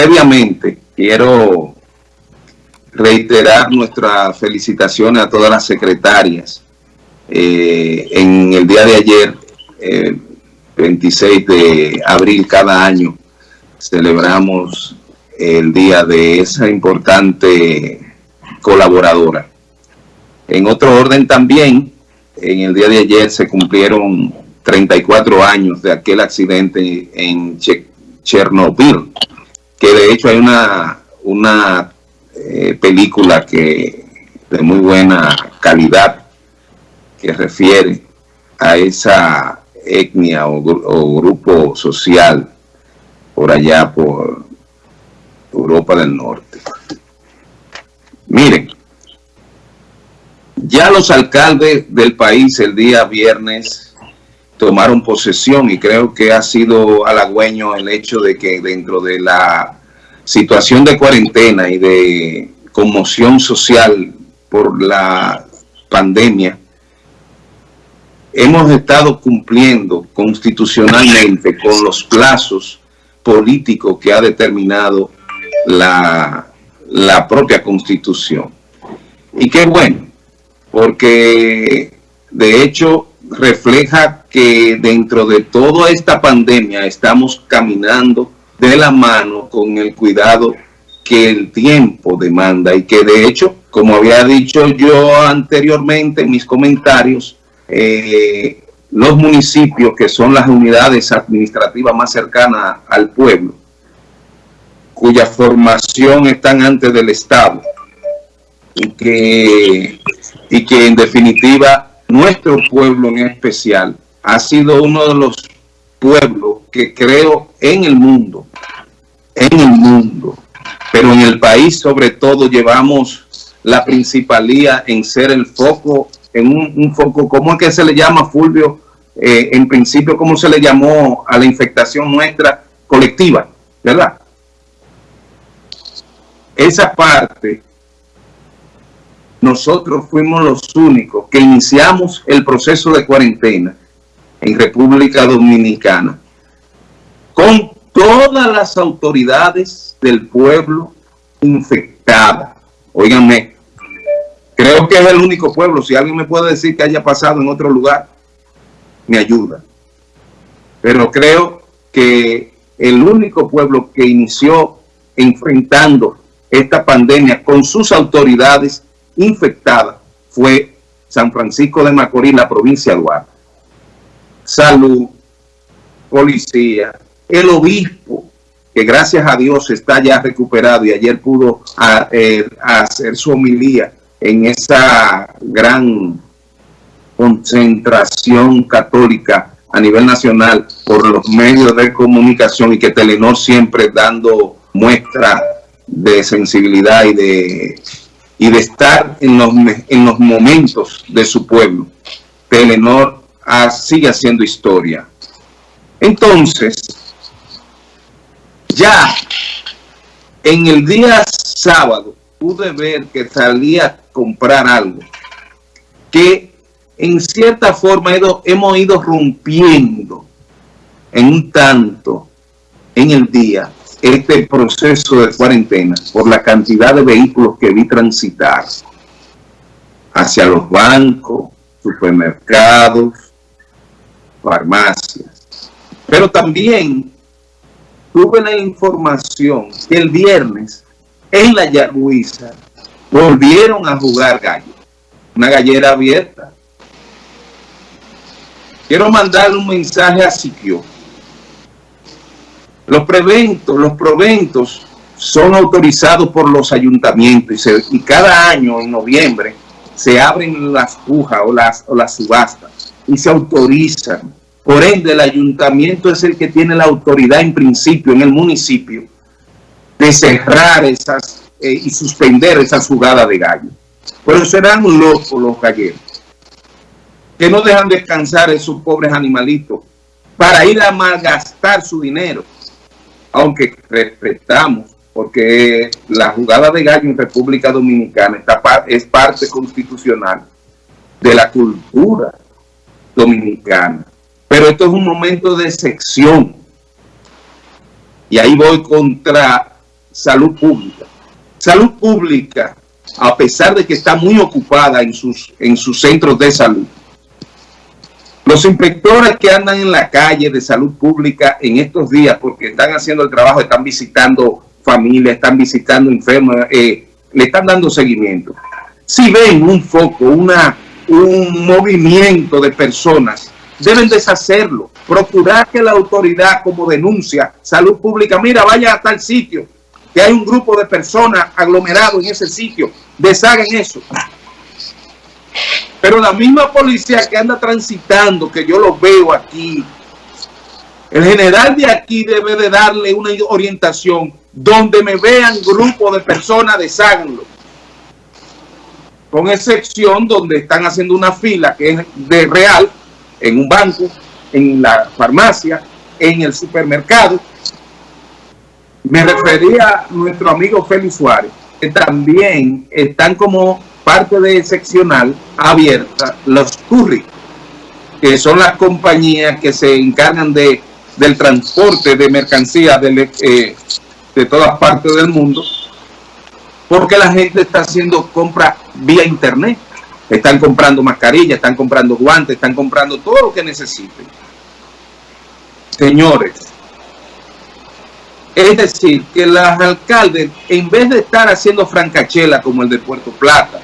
previamente quiero reiterar nuestras felicitaciones a todas las secretarias. Eh, en el día de ayer, 26 eh, de abril cada año, celebramos el día de esa importante colaboradora. En otro orden también, en el día de ayer se cumplieron 34 años de aquel accidente en Chernobyl, que de hecho hay una, una eh, película que de muy buena calidad que refiere a esa etnia o, o grupo social por allá por Europa del Norte. Miren, ya los alcaldes del país el día viernes tomaron posesión y creo que ha sido halagüeño el hecho de que dentro de la situación de cuarentena y de conmoción social por la pandemia, hemos estado cumpliendo constitucionalmente con los plazos políticos que ha determinado la, la propia Constitución. Y qué bueno, porque de hecho refleja que dentro de toda esta pandemia estamos caminando de la mano con el cuidado que el tiempo demanda y que de hecho, como había dicho yo anteriormente en mis comentarios, eh, los municipios que son las unidades administrativas más cercanas al pueblo, cuya formación están antes del Estado y que, y que en definitiva nuestro pueblo en especial ha sido uno de los pueblos que creo en el mundo en el mundo, pero en el país sobre todo llevamos la principalía en ser el foco, en un, foco, ¿cómo es que se le llama, Fulvio? Eh, en principio, ¿cómo se le llamó a la infectación nuestra colectiva? ¿Verdad? Esa parte, nosotros fuimos los únicos que iniciamos el proceso de cuarentena en República Dominicana con todas las autoridades del pueblo infectadas. Óiganme, creo que es el único pueblo. Si alguien me puede decir que haya pasado en otro lugar, me ayuda. Pero creo que el único pueblo que inició enfrentando esta pandemia con sus autoridades infectadas fue San Francisco de Macorís, la provincia de Duarte. Salud, policía, el obispo, que gracias a Dios está ya recuperado y ayer pudo eh, hacer su homilía en esa gran concentración católica a nivel nacional por los medios de comunicación y que Telenor siempre dando muestra de sensibilidad y de, y de estar en los, en los momentos de su pueblo. Telenor ah, sigue haciendo historia. Entonces, ya en el día sábado pude ver que salía a comprar algo que en cierta forma hemos ido rompiendo en un tanto en el día este proceso de cuarentena por la cantidad de vehículos que vi transitar hacia los bancos, supermercados, farmacias. Pero también tuve la información que el viernes en la Yagüiza volvieron a jugar gallo. Una gallera abierta. Quiero mandarle un mensaje a Siquio. Los preventos, los proventos son autorizados por los ayuntamientos y, cada año en noviembre se abren las pujas o las, o las subastas y se autorizan por ende, el ayuntamiento es el que tiene la autoridad en principio en el municipio de cerrar esas eh, y suspender esas jugadas de gallo. Pero serán locos los galleros que no dejan descansar esos pobres animalitos para ir a malgastar su dinero. Aunque respetamos, porque la jugada de gallo en República Dominicana es parte constitucional de la cultura dominicana. Pero esto es un momento de sección. Y ahí voy contra salud pública. Salud pública, a pesar de que está muy ocupada en sus, en sus centros de salud, los inspectores que andan en la calle de salud pública en estos días, porque están haciendo el trabajo, están visitando familias, están visitando enfermos, eh, le están dando seguimiento. Si ven un foco, una, un movimiento de personas, deben deshacerlo, procurar que la autoridad como denuncia salud pública, mira, vaya a tal sitio, que hay un grupo de personas aglomerado en ese sitio, deshagan eso. Pero la misma policía que anda transitando, que yo lo veo aquí, el general de aquí debe de darle una orientación donde me vean grupo de personas, desháganlo. Con excepción donde están haciendo una fila que es de real, en un banco, en la farmacia, en el supermercado. Me refería a nuestro amigo Félix Suárez, que también están como parte de seccional abierta los curry, que son las compañías que se encargan de del transporte de mercancías de, eh, de todas partes del mundo, porque la gente está haciendo compra vía internet. Están comprando mascarillas, están comprando guantes, están comprando todo lo que necesiten. Señores, es decir, que los alcaldes, en vez de estar haciendo francachela como el de Puerto Plata,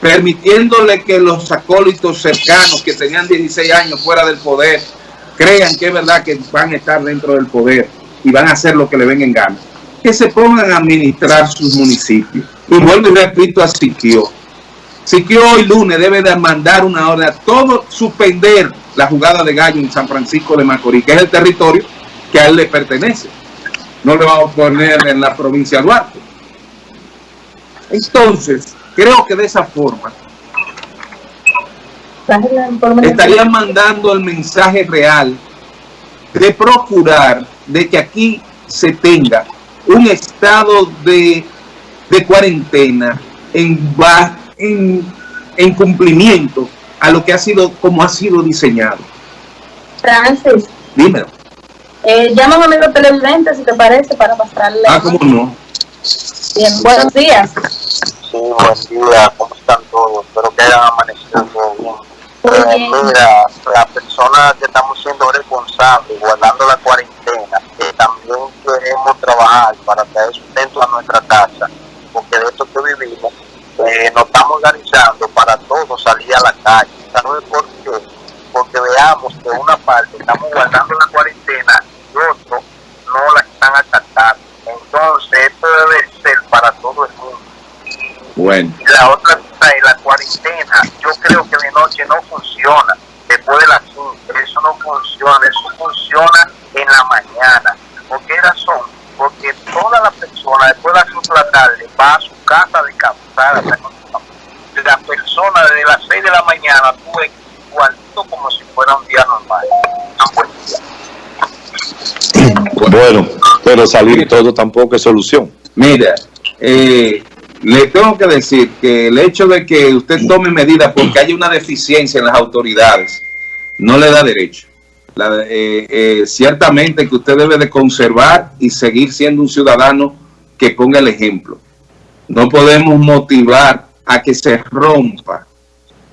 permitiéndole que los acólitos cercanos que tenían 16 años fuera del poder, crean que es verdad que van a estar dentro del poder y van a hacer lo que le vengan en que se pongan a administrar sus municipios. Y vuelvo y repito a Siquio. Siquio hoy lunes debe de mandar una orden a todo suspender la jugada de gallo en San Francisco de Macorís, que es el territorio que a él le pertenece. No le vamos a poner en la provincia de Duarte. Entonces, Creo que de esa forma estarían mandando el mensaje real de procurar de que aquí se tenga un estado de, cuarentena en, en, en cumplimiento a lo que ha sido, como ha sido diseñado. Francis. Dímelo. Eh, llama a un amigo televidente, si te parece, para pasarle. Ah, cómo no. Bien, buenos días buen día, ¿cómo están todos? Espero que hayan amanecido bien. Eh, mira, las personas que estamos siendo responsables, guardando la cuarentena, trabajar para traer sustento a nuestra casa, porque de esto que vivimos, eh, nos estamos organizando para todos salir a la calle. ¿Sabes por qué? Porque veamos que una parte estamos guardando la cuarentena y otro no la están acatando. Entonces, esto debe ser para todo el mundo bueno. Y la otra cosa es la cuarentena. Yo creo que de noche no funciona. Después de las 5, eso no funciona. Eso funciona en la mañana. ¿Por qué razón? Porque toda la persona después de las 5 de la tarde va a su casa descansada. La persona desde las 6 de la mañana tuve igualito como si fuera un día normal. Bueno, pero salir todo tampoco es solución. Mira, eh, le tengo que decir que el hecho de que usted tome medidas porque hay una deficiencia en las autoridades no le da derecho. Eh, eh, ciertamente que usted debe de conservar y seguir siendo un ciudadano que ponga el ejemplo. No podemos motivar a que se rompa.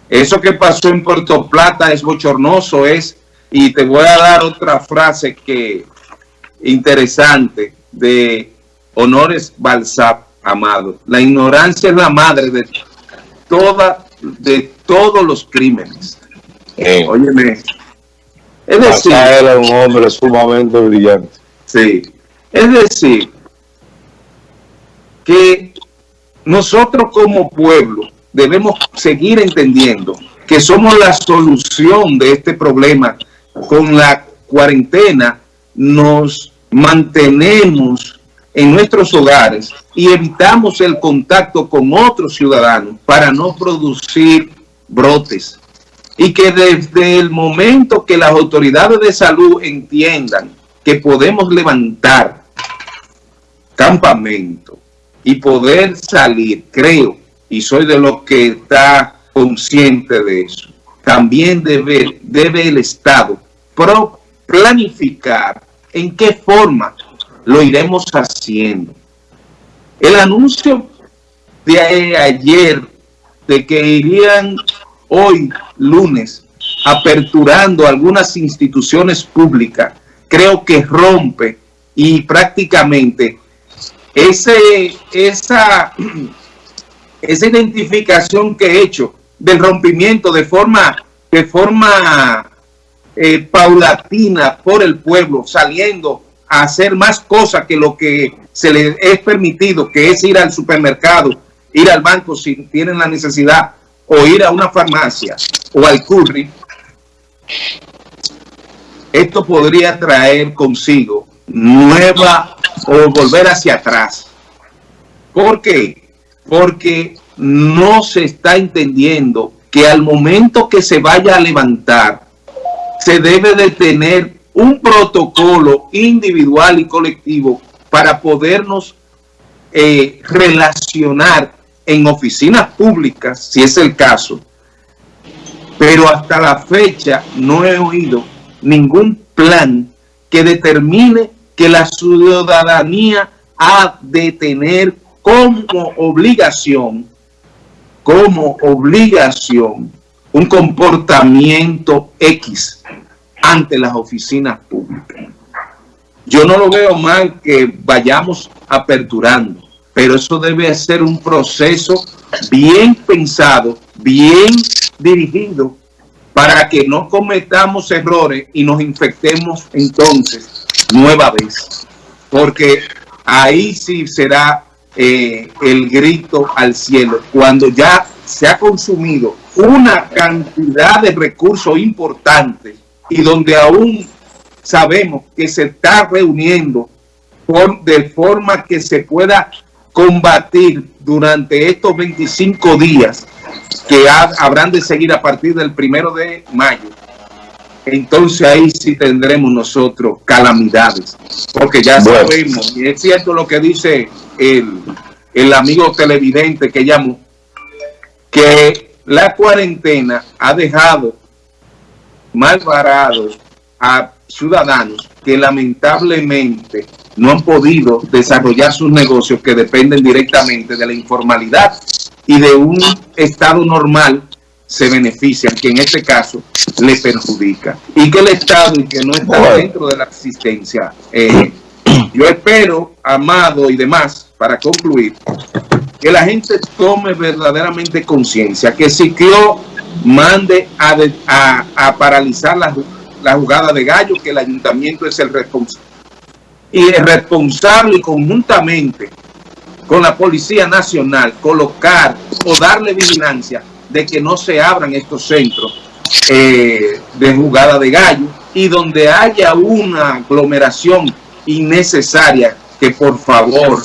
Eso que pasó en Puerto Plata es bochornoso, es, y te voy a dar otra frase que interesante de Honores Balsap amado. La ignorancia es la madre de toda, de todos los crímenes. Eh, Óyeme. Es decir, era un hombre sumamente brillante. Sí. Es decir, que nosotros como pueblo debemos seguir entendiendo que somos la solución de este problema. Con la cuarentena nos mantenemos en nuestros hogares y evitamos el contacto con otros ciudadanos para no producir brotes. Y que desde el momento que las autoridades de salud entiendan que podemos levantar campamento y poder salir, creo, y soy de los que está consciente de eso, también debe, debe el Estado planificar en qué forma lo iremos haciendo. El anuncio de ayer de que irían hoy, lunes, aperturando algunas instituciones públicas, creo que rompe y prácticamente ese, esa, esa identificación que he hecho del rompimiento de forma, de forma eh, paulatina por el pueblo, saliendo a hacer más cosas que lo que se les es permitido, que es ir al supermercado, ir al banco si tienen la necesidad, o ir a una farmacia o al curry, esto podría traer consigo nueva o volver hacia atrás. ¿Por qué? Porque no se está entendiendo que al momento que se vaya a levantar, se debe de tener un protocolo individual y colectivo para podernos eh, relacionar en oficinas públicas, si es el caso, pero hasta la fecha no he oído ningún plan que determine que la ciudadanía ha de tener como obligación, como obligación, un comportamiento X ante las oficinas públicas. Yo no lo veo mal que vayamos aperturando, pero eso debe ser un proceso bien pensado, bien dirigido, para que no cometamos errores y nos infectemos entonces nueva vez. Porque ahí sí será eh, el grito al cielo, cuando ya se ha consumido una cantidad de recursos importantes y donde aún sabemos que se está reuniendo por, de forma que se pueda combatir durante estos 25 días que habrán de seguir a partir del primero de mayo, entonces ahí sí tendremos nosotros calamidades, porque ya sabemos, y es cierto lo que dice el, el amigo televidente que llamó, que la cuarentena ha dejado mal varados a ciudadanos que lamentablemente no han podido desarrollar sus negocios que dependen directamente de la informalidad y de un estado normal se benefician, que en este caso le perjudica. Y que el Estado y que no está dentro de la existencia. Eh, yo espero, Amado y demás, para concluir, que la gente tome verdaderamente conciencia, que Ciclo mande a, paralizar la, jugada de gallo, que el ayuntamiento es el responsable. Y es responsable conjuntamente con la Policía Nacional colocar o darle vigilancia de que no se abran estos centros eh, de jugada de gallo y donde haya una aglomeración innecesaria que por favor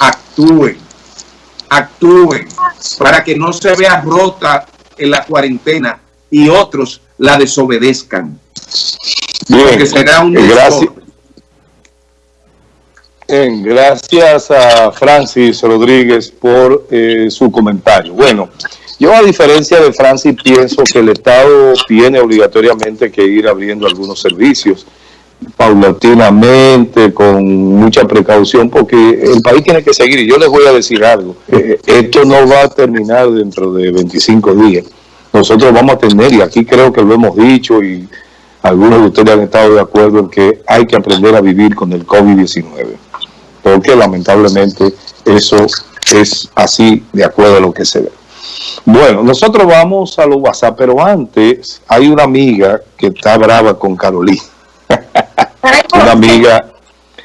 actúen, actúen para que no se vea rota en la cuarentena y otros la desobedezcan. Bien, será un gracias, gracias a Francis Rodríguez por eh, su comentario. Bueno, yo a diferencia de Francis pienso que el Estado tiene obligatoriamente que ir abriendo algunos servicios paulatinamente, con mucha precaución, porque el país tiene que seguir. Y yo les voy a decir algo, eh, esto no va a terminar dentro de 25 días. Nosotros vamos a tener, y aquí creo que lo hemos dicho, y algunos de ustedes han estado de acuerdo en que hay que aprender a vivir con el COVID-19 porque lamentablemente eso es así de acuerdo a lo que se ve. Bueno, nosotros vamos a los WhatsApp, pero antes hay una amiga que está brava con Carolina. Una amiga,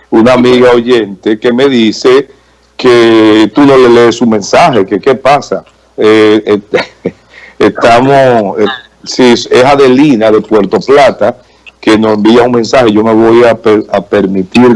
una amiga oyente que me dice que tú no le lees su mensaje, que qué pasa. Eh, eh, estamos, eh, sí, es Adelina de Puerto Plata que nos envía un mensaje, yo me voy a, a permitir